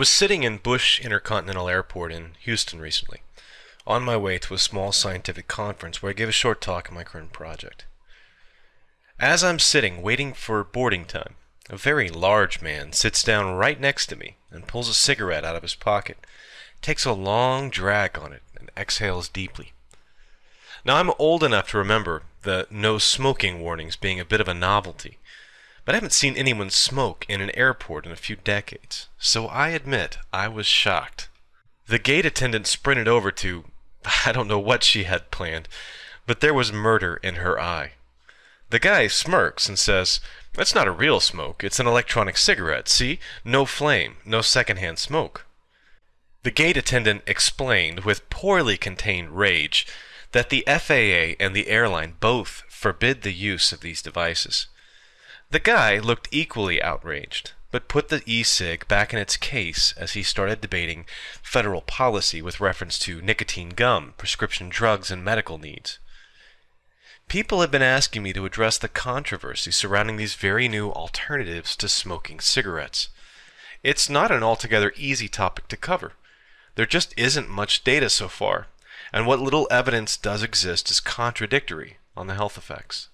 was sitting in Bush Intercontinental Airport in Houston recently, on my way to a small scientific conference where I gave a short talk on my current project. As I'm sitting waiting for boarding time, a very large man sits down right next to me and pulls a cigarette out of his pocket, takes a long drag on it, and exhales deeply. Now, I'm old enough to remember the no smoking warnings being a bit of a novelty, but I haven't seen anyone smoke in an airport in a few decades, so I admit I was shocked. The gate attendant sprinted over to, I don't know what she had planned, but there was murder in her eye. The guy smirks and says, That's not a real smoke, it's an electronic cigarette, see? No flame, no secondhand smoke. The gate attendant explained, with poorly contained rage, that the FAA and the airline both forbid the use of these devices. The guy looked equally outraged, but put the e-cig back in its case as he started debating federal policy with reference to nicotine gum, prescription drugs, and medical needs. People have been asking me to address the controversy surrounding these very new alternatives to smoking cigarettes. It's not an altogether easy topic to cover. There just isn't much data so far, and what little evidence does exist is contradictory on the health effects.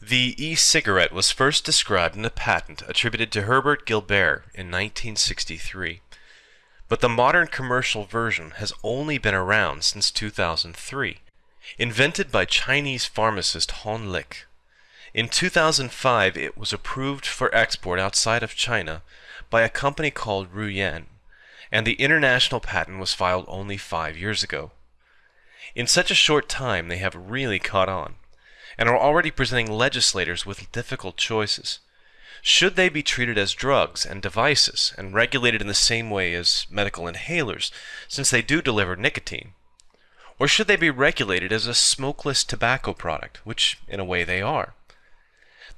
The e-cigarette was first described in a patent attributed to Herbert Gilbert in 1963, but the modern commercial version has only been around since 2003, invented by Chinese pharmacist Hon Lik. In 2005, it was approved for export outside of China by a company called Ruyan, and the international patent was filed only five years ago. In such a short time, they have really caught on and are already presenting legislators with difficult choices. Should they be treated as drugs and devices and regulated in the same way as medical inhalers, since they do deliver nicotine? Or should they be regulated as a smokeless tobacco product, which in a way they are?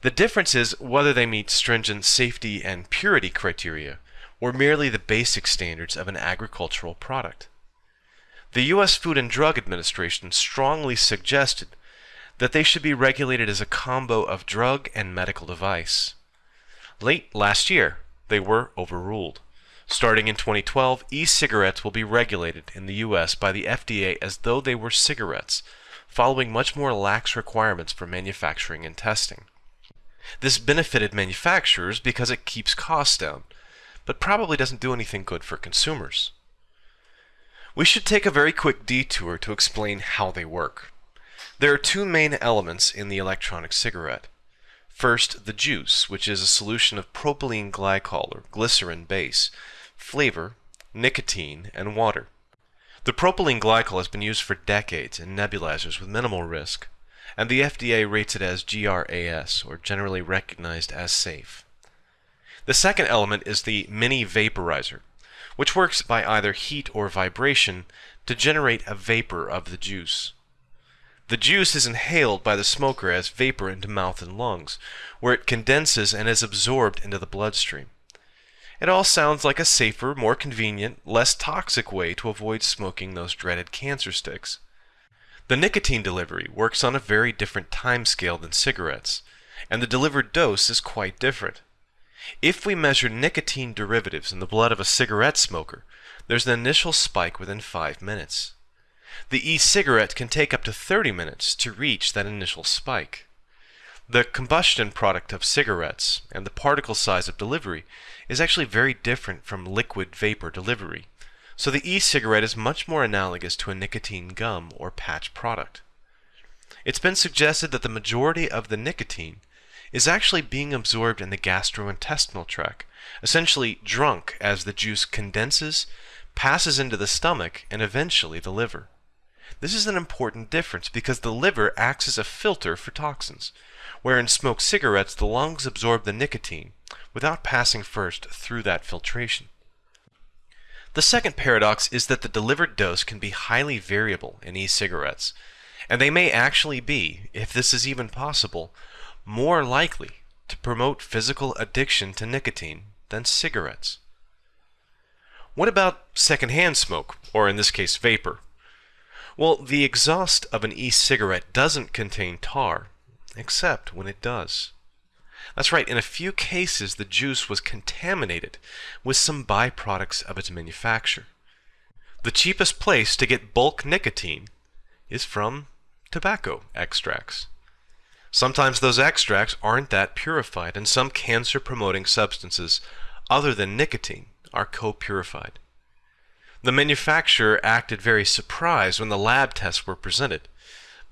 The difference is whether they meet stringent safety and purity criteria, or merely the basic standards of an agricultural product. The U.S. Food and Drug Administration strongly suggested that they should be regulated as a combo of drug and medical device. Late last year, they were overruled. Starting in 2012, e-cigarettes will be regulated in the US by the FDA as though they were cigarettes, following much more lax requirements for manufacturing and testing. This benefited manufacturers because it keeps costs down, but probably doesn't do anything good for consumers. We should take a very quick detour to explain how they work. There are two main elements in the electronic cigarette. First, the juice, which is a solution of propylene glycol or glycerin base, flavor, nicotine, and water. The propylene glycol has been used for decades in nebulizers with minimal risk, and the FDA rates it as GRAS, or generally recognized as safe. The second element is the mini vaporizer, which works by either heat or vibration to generate a vapor of the juice. The juice is inhaled by the smoker as vapor into mouth and lungs, where it condenses and is absorbed into the bloodstream. It all sounds like a safer, more convenient, less toxic way to avoid smoking those dreaded cancer sticks. The nicotine delivery works on a very different time scale than cigarettes, and the delivered dose is quite different. If we measure nicotine derivatives in the blood of a cigarette smoker, there's an initial spike within 5 minutes. The e-cigarette can take up to 30 minutes to reach that initial spike. The combustion product of cigarettes and the particle size of delivery is actually very different from liquid vapor delivery, so the e-cigarette is much more analogous to a nicotine gum or patch product. It's been suggested that the majority of the nicotine is actually being absorbed in the gastrointestinal tract, essentially drunk as the juice condenses, passes into the stomach, and eventually the liver. This is an important difference because the liver acts as a filter for toxins, where in smoked cigarettes the lungs absorb the nicotine without passing first through that filtration. The second paradox is that the delivered dose can be highly variable in e-cigarettes, and they may actually be, if this is even possible, more likely to promote physical addiction to nicotine than cigarettes. What about secondhand smoke, or in this case vapor? Well, the exhaust of an e-cigarette doesn't contain tar, except when it does. That's right, in a few cases, the juice was contaminated with some byproducts of its manufacture. The cheapest place to get bulk nicotine is from tobacco extracts. Sometimes those extracts aren't that purified, and some cancer promoting substances other than nicotine are co purified. The manufacturer acted very surprised when the lab tests were presented,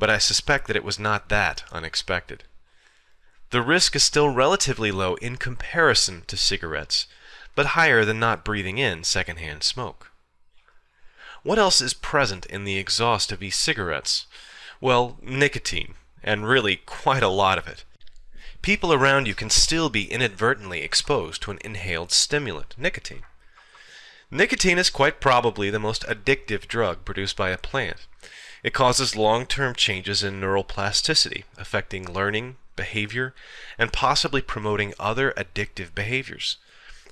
but I suspect that it was not that unexpected. The risk is still relatively low in comparison to cigarettes, but higher than not breathing in secondhand smoke. What else is present in the exhaust of e-cigarettes? Well, nicotine, and really quite a lot of it. People around you can still be inadvertently exposed to an inhaled stimulant, nicotine. Nicotine is quite probably the most addictive drug produced by a plant. It causes long-term changes in neural plasticity, affecting learning, behavior, and possibly promoting other addictive behaviors.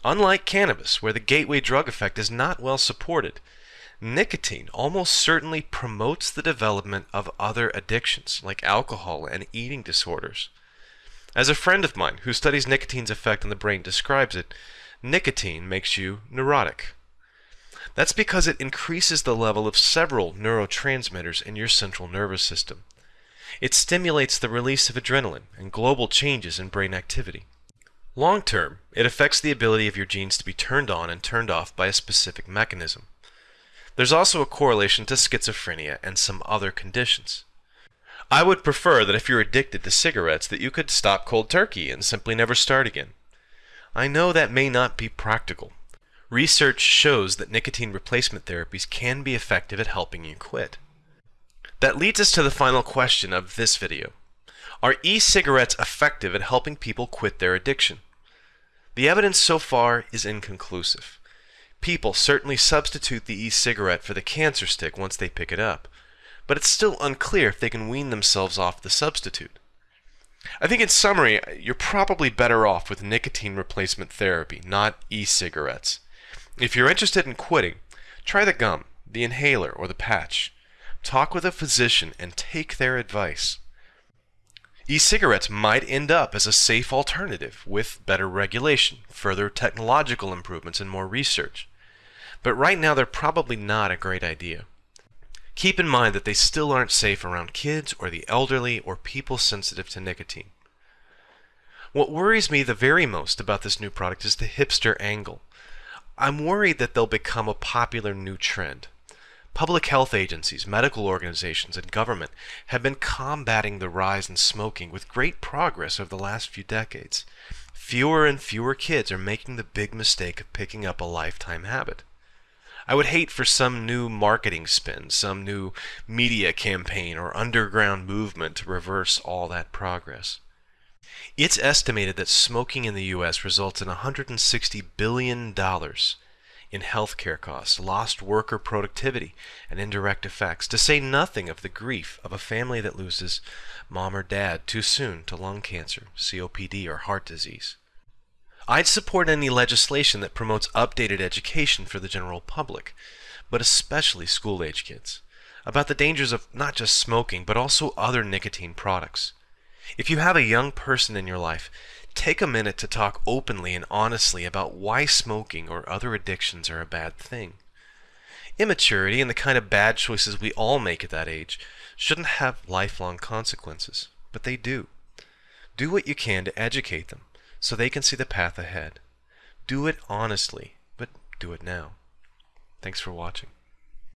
Unlike cannabis, where the gateway drug effect is not well supported, nicotine almost certainly promotes the development of other addictions, like alcohol and eating disorders. As a friend of mine who studies nicotine's effect on the brain describes it, nicotine makes you neurotic. That's because it increases the level of several neurotransmitters in your central nervous system. It stimulates the release of adrenaline and global changes in brain activity. Long term, it affects the ability of your genes to be turned on and turned off by a specific mechanism. There's also a correlation to schizophrenia and some other conditions. I would prefer that if you're addicted to cigarettes that you could stop cold turkey and simply never start again. I know that may not be practical, Research shows that nicotine replacement therapies can be effective at helping you quit. That leads us to the final question of this video. Are e-cigarettes effective at helping people quit their addiction? The evidence so far is inconclusive. People certainly substitute the e-cigarette for the cancer stick once they pick it up, but it's still unclear if they can wean themselves off the substitute. I think in summary, you're probably better off with nicotine replacement therapy, not e-cigarettes. If you're interested in quitting, try the gum, the inhaler, or the patch. Talk with a physician and take their advice. E-cigarettes might end up as a safe alternative with better regulation, further technological improvements, and more research. But right now they're probably not a great idea. Keep in mind that they still aren't safe around kids or the elderly or people sensitive to nicotine. What worries me the very most about this new product is the hipster angle. I'm worried that they'll become a popular new trend. Public health agencies, medical organizations, and government have been combating the rise in smoking with great progress over the last few decades. Fewer and fewer kids are making the big mistake of picking up a lifetime habit. I would hate for some new marketing spin, some new media campaign or underground movement to reverse all that progress. It's estimated that smoking in the U.S. results in $160 billion in healthcare costs, lost worker productivity, and indirect effects, to say nothing of the grief of a family that loses mom or dad too soon to lung cancer, COPD, or heart disease. I'd support any legislation that promotes updated education for the general public, but especially school-age kids, about the dangers of not just smoking, but also other nicotine products. If you have a young person in your life, take a minute to talk openly and honestly about why smoking or other addictions are a bad thing. Immaturity and the kind of bad choices we all make at that age shouldn't have lifelong consequences, but they do. Do what you can to educate them so they can see the path ahead. Do it honestly, but do it now. Thanks for watching.